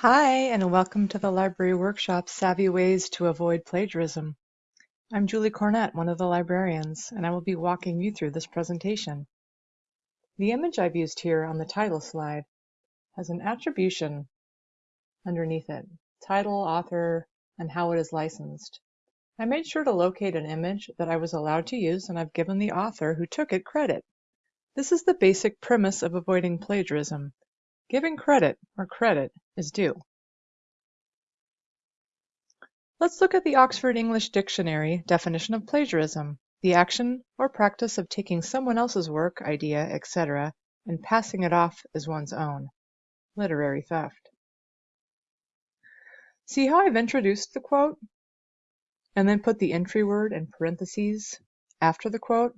Hi, and welcome to the library workshop Savvy Ways to Avoid Plagiarism. I'm Julie Cornett, one of the librarians, and I will be walking you through this presentation. The image I've used here on the title slide has an attribution underneath it, title, author, and how it is licensed. I made sure to locate an image that I was allowed to use, and I've given the author who took it credit. This is the basic premise of avoiding plagiarism. Giving credit where credit is due. Let's look at the Oxford English Dictionary definition of plagiarism, the action or practice of taking someone else's work, idea, etc., and passing it off as one's own. Literary theft. See how I've introduced the quote? And then put the entry word in parentheses after the quote?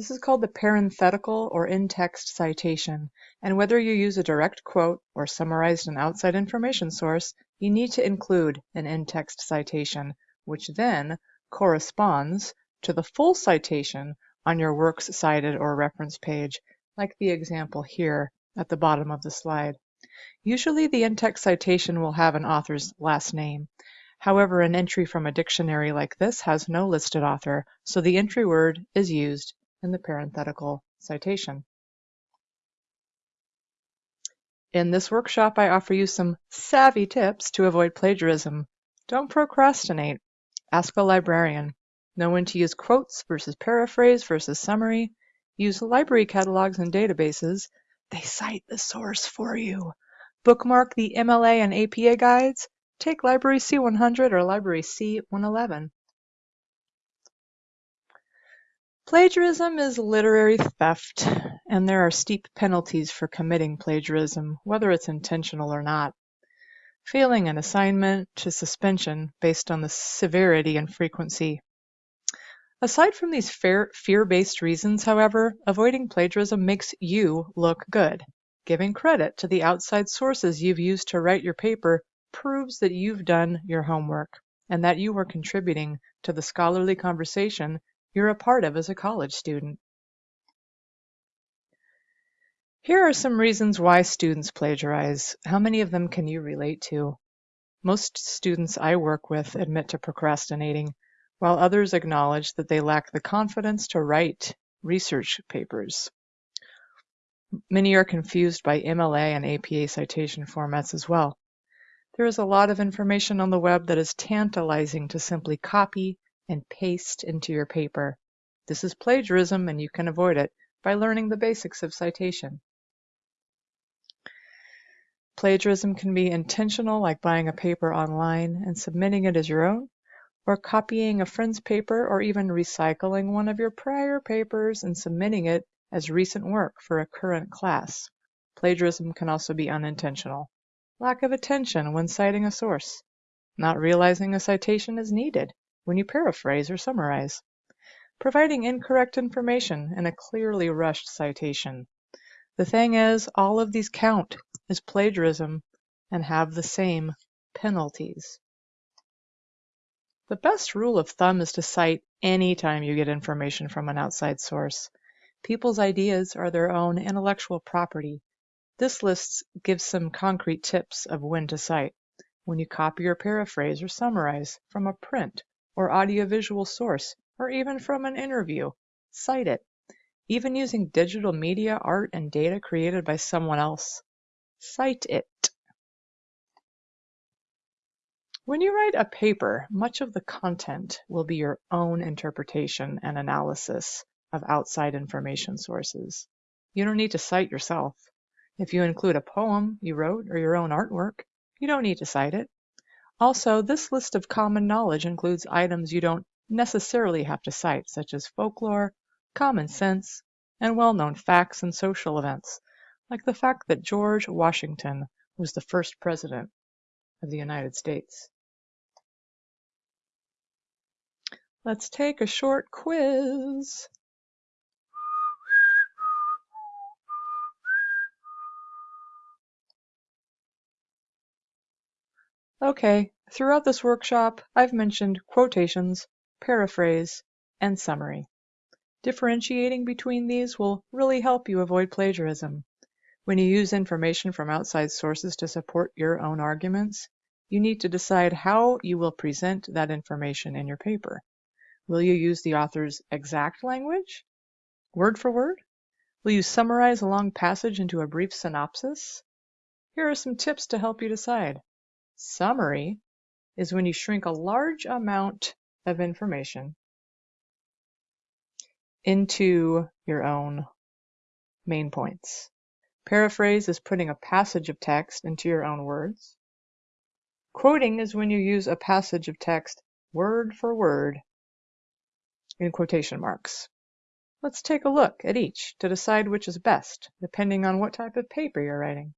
This is called the parenthetical or in-text citation, and whether you use a direct quote or summarized an outside information source, you need to include an in-text citation, which then corresponds to the full citation on your works cited or reference page, like the example here at the bottom of the slide. Usually the in-text citation will have an author's last name. However, an entry from a dictionary like this has no listed author, so the entry word is used in the parenthetical citation. In this workshop, I offer you some savvy tips to avoid plagiarism. Don't procrastinate. Ask a librarian. Know when to use quotes versus paraphrase versus summary. Use library catalogs and databases. They cite the source for you. Bookmark the MLA and APA guides. Take Library C100 or Library C111. Plagiarism is literary theft, and there are steep penalties for committing plagiarism, whether it's intentional or not. Failing an assignment to suspension based on the severity and frequency. Aside from these fear-based reasons, however, avoiding plagiarism makes you look good. Giving credit to the outside sources you've used to write your paper proves that you've done your homework and that you are contributing to the scholarly conversation you're a part of as a college student. Here are some reasons why students plagiarize. How many of them can you relate to? Most students I work with admit to procrastinating, while others acknowledge that they lack the confidence to write research papers. Many are confused by MLA and APA citation formats as well. There is a lot of information on the web that is tantalizing to simply copy and paste into your paper. This is plagiarism and you can avoid it by learning the basics of citation. Plagiarism can be intentional, like buying a paper online and submitting it as your own, or copying a friend's paper, or even recycling one of your prior papers and submitting it as recent work for a current class. Plagiarism can also be unintentional. Lack of attention when citing a source. Not realizing a citation is needed when you paraphrase or summarize, providing incorrect information in a clearly rushed citation. The thing is, all of these count as plagiarism and have the same penalties. The best rule of thumb is to cite any time you get information from an outside source. People's ideas are their own intellectual property. This list gives some concrete tips of when to cite. When you copy or paraphrase or summarize from a print or audiovisual source, or even from an interview. Cite it. Even using digital media, art, and data created by someone else. Cite it. When you write a paper, much of the content will be your own interpretation and analysis of outside information sources. You don't need to cite yourself. If you include a poem you wrote or your own artwork, you don't need to cite it. Also, this list of common knowledge includes items you don't necessarily have to cite, such as folklore, common sense, and well-known facts and social events, like the fact that George Washington was the first president of the United States. Let's take a short quiz. Okay, throughout this workshop, I've mentioned quotations, paraphrase, and summary. Differentiating between these will really help you avoid plagiarism. When you use information from outside sources to support your own arguments, you need to decide how you will present that information in your paper. Will you use the author's exact language, word for word? Will you summarize a long passage into a brief synopsis? Here are some tips to help you decide. Summary is when you shrink a large amount of information into your own main points. Paraphrase is putting a passage of text into your own words. Quoting is when you use a passage of text word for word in quotation marks. Let's take a look at each to decide which is best, depending on what type of paper you're writing.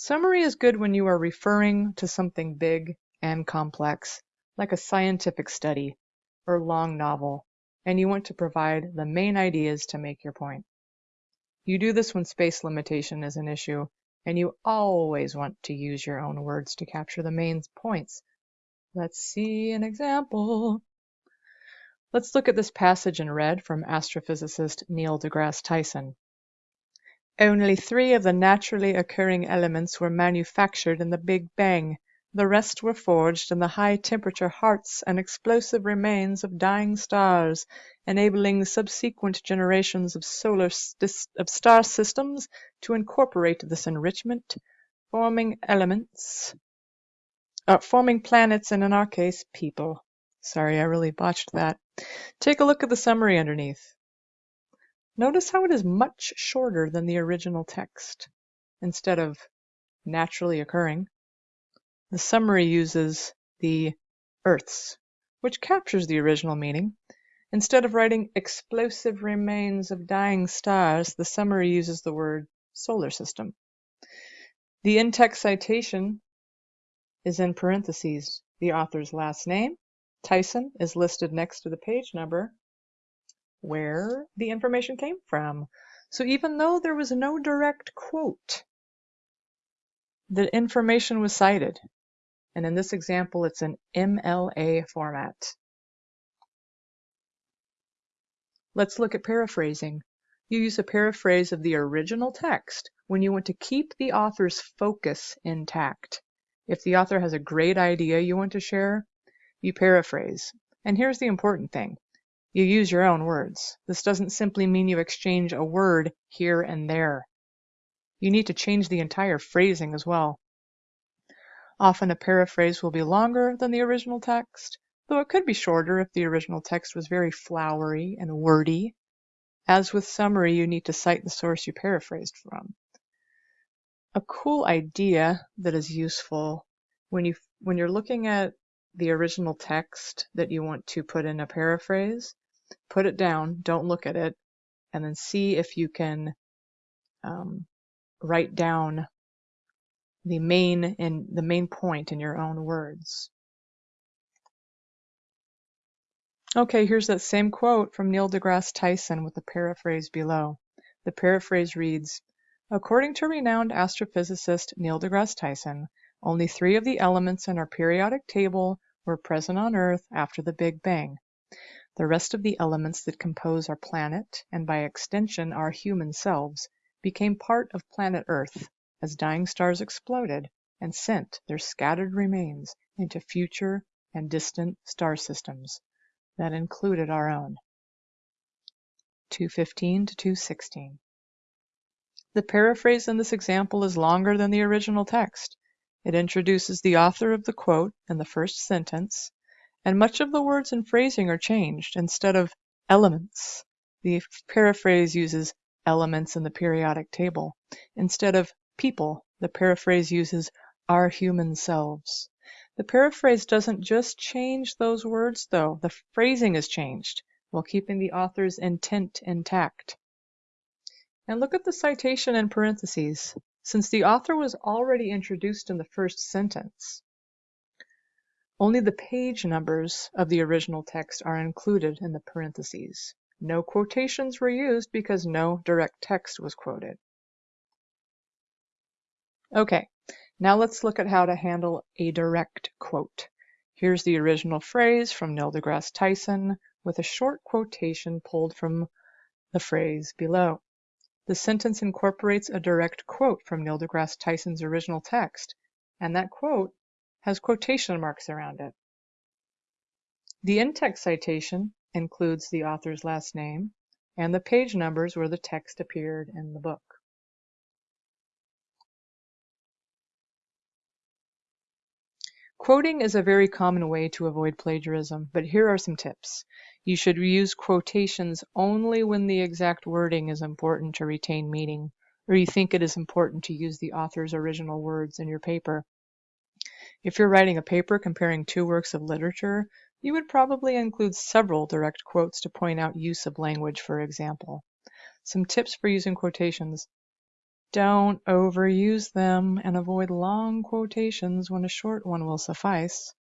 Summary is good when you are referring to something big and complex, like a scientific study or long novel, and you want to provide the main ideas to make your point. You do this when space limitation is an issue, and you always want to use your own words to capture the main points. Let's see an example. Let's look at this passage in red from astrophysicist Neil deGrasse Tyson. Only three of the naturally occurring elements were manufactured in the Big Bang. The rest were forged in the high-temperature hearts and explosive remains of dying stars, enabling subsequent generations of solar of star systems to incorporate this enrichment, forming elements, uh, forming planets, and in our case, people. Sorry, I really botched that. Take a look at the summary underneath. Notice how it is much shorter than the original text. Instead of naturally occurring, the summary uses the Earths, which captures the original meaning. Instead of writing explosive remains of dying stars, the summary uses the word solar system. The in-text citation is in parentheses. The author's last name, Tyson, is listed next to the page number, where the information came from. So even though there was no direct quote, the information was cited. And in this example, it's an MLA format. Let's look at paraphrasing. You use a paraphrase of the original text when you want to keep the author's focus intact. If the author has a great idea you want to share, you paraphrase. And here's the important thing. You use your own words. This doesn't simply mean you exchange a word here and there. You need to change the entire phrasing as well. Often a paraphrase will be longer than the original text, though it could be shorter if the original text was very flowery and wordy. As with summary, you need to cite the source you paraphrased from. A cool idea that is useful when you when you're looking at the original text that you want to put in a paraphrase, put it down, don't look at it, and then see if you can um, write down the main in the main point in your own words. Okay, here's that same quote from Neil deGrasse Tyson with the paraphrase below. The paraphrase reads, According to renowned astrophysicist Neil deGrasse Tyson, only three of the elements in our periodic table were present on Earth after the Big Bang. The rest of the elements that compose our planet, and by extension our human selves, became part of planet Earth as dying stars exploded and sent their scattered remains into future and distant star systems that included our own. 215 to 216. The paraphrase in this example is longer than the original text. It introduces the author of the quote in the first sentence, and much of the words and phrasing are changed. Instead of elements, the paraphrase uses elements in the periodic table. Instead of people, the paraphrase uses our human selves. The paraphrase doesn't just change those words, though. The phrasing is changed while keeping the author's intent intact. And look at the citation in parentheses since the author was already introduced in the first sentence. Only the page numbers of the original text are included in the parentheses. No quotations were used because no direct text was quoted. Okay, now let's look at how to handle a direct quote. Here's the original phrase from Neil deGrasse Tyson with a short quotation pulled from the phrase below. The sentence incorporates a direct quote from Neil deGrasse Tyson's original text, and that quote has quotation marks around it. The in-text citation includes the author's last name and the page numbers where the text appeared in the book. Quoting is a very common way to avoid plagiarism, but here are some tips. You should use quotations only when the exact wording is important to retain meaning, or you think it is important to use the author's original words in your paper. If you're writing a paper comparing two works of literature, you would probably include several direct quotes to point out use of language, for example. Some tips for using quotations. Don't overuse them and avoid long quotations when a short one will suffice.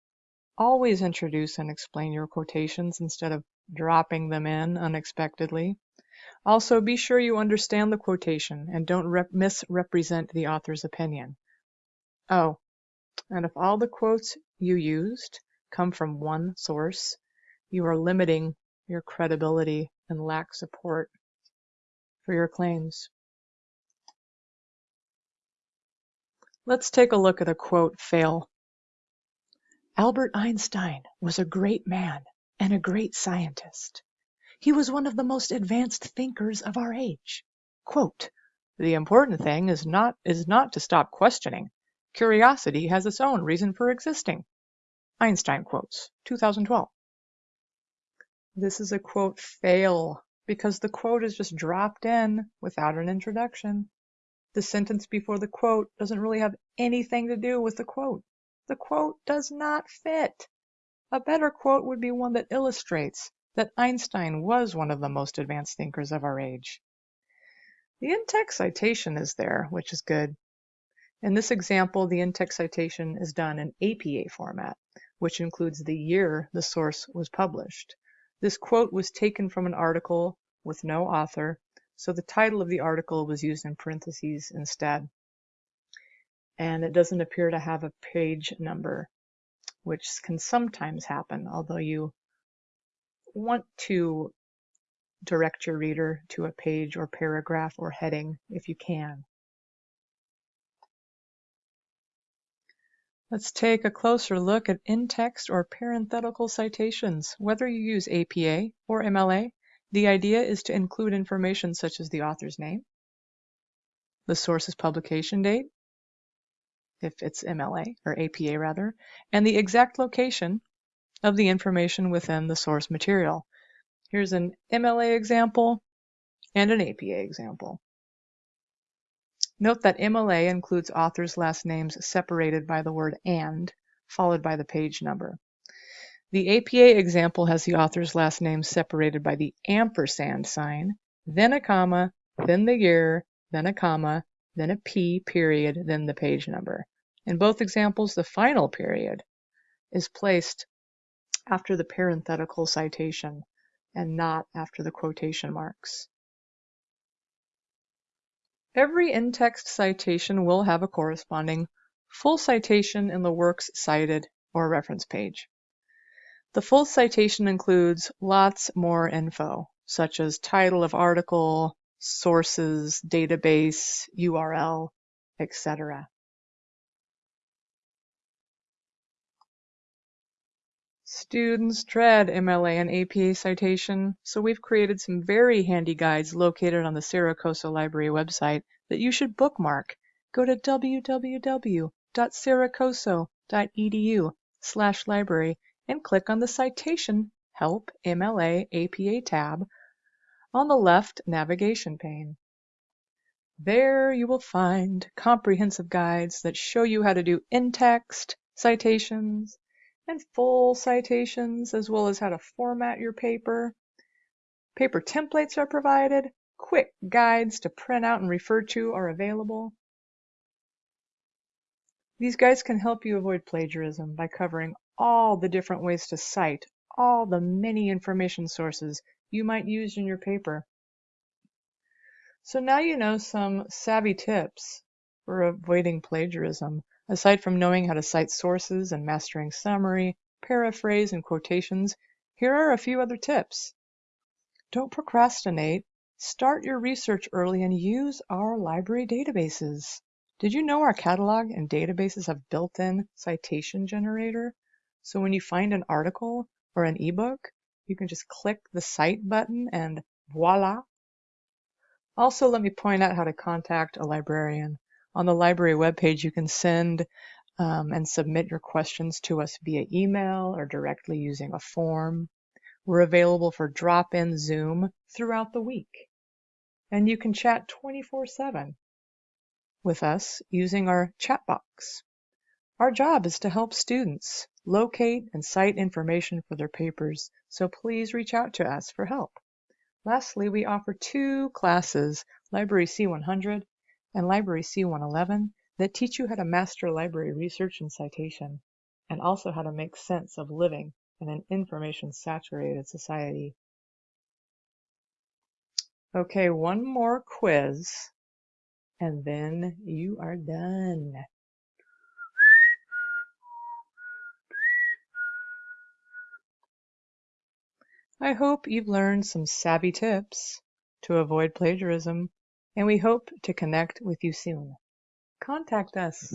Always introduce and explain your quotations instead of dropping them in unexpectedly. Also, be sure you understand the quotation and don't misrepresent the author's opinion. Oh, and if all the quotes you used come from one source, you are limiting your credibility and lack support for your claims. Let's take a look at a quote fail. Albert Einstein was a great man and a great scientist. He was one of the most advanced thinkers of our age. Quote, the important thing is not is not to stop questioning. Curiosity has its own reason for existing. Einstein quotes, 2012. This is a quote fail because the quote is just dropped in without an introduction. The sentence before the quote doesn't really have anything to do with the quote. The quote does not fit. A better quote would be one that illustrates that Einstein was one of the most advanced thinkers of our age. The in-text citation is there, which is good. In this example, the in-text citation is done in APA format, which includes the year the source was published. This quote was taken from an article with no author so the title of the article was used in parentheses instead. And it doesn't appear to have a page number, which can sometimes happen, although you want to direct your reader to a page or paragraph or heading if you can. Let's take a closer look at in-text or parenthetical citations. Whether you use APA or MLA, the idea is to include information such as the author's name, the source's publication date, if it's MLA or APA rather, and the exact location of the information within the source material. Here's an MLA example and an APA example. Note that MLA includes authors' last names separated by the word AND, followed by the page number. The APA example has the author's last name separated by the ampersand sign, then a comma, then the year, then a comma, then a P period, then the page number. In both examples, the final period is placed after the parenthetical citation and not after the quotation marks. Every in-text citation will have a corresponding full citation in the works cited or reference page. The full citation includes lots more info, such as title of article, sources, database, URL, etc. Students dread MLA and APA citation, so we've created some very handy guides located on the Cerro Coso Library website that you should bookmark. Go to www.cerrocoso.edu slash library and click on the Citation Help MLA APA tab on the left navigation pane. There you will find comprehensive guides that show you how to do in-text citations and full citations, as well as how to format your paper. Paper templates are provided. Quick guides to print out and refer to are available. These guides can help you avoid plagiarism by covering all the different ways to cite all the many information sources you might use in your paper. So now you know some savvy tips for avoiding plagiarism. Aside from knowing how to cite sources and mastering summary, paraphrase, and quotations, here are a few other tips. Don't procrastinate Start your research early and use our library databases. Did you know our catalog and databases have built-in citation generator? So when you find an article or an ebook, you can just click the Cite button and voila! Also, let me point out how to contact a librarian. On the library webpage, you can send um, and submit your questions to us via email or directly using a form. We're available for drop-in Zoom throughout the week. And you can chat 24-7 with us using our chat box. Our job is to help students locate and cite information for their papers, so please reach out to us for help. Lastly, we offer two classes, Library C100 and Library C111, that teach you how to master library research and citation, and also how to make sense of living in an information-saturated society. Okay, one more quiz, and then you are done. I hope you've learned some savvy tips to avoid plagiarism, and we hope to connect with you soon. Contact us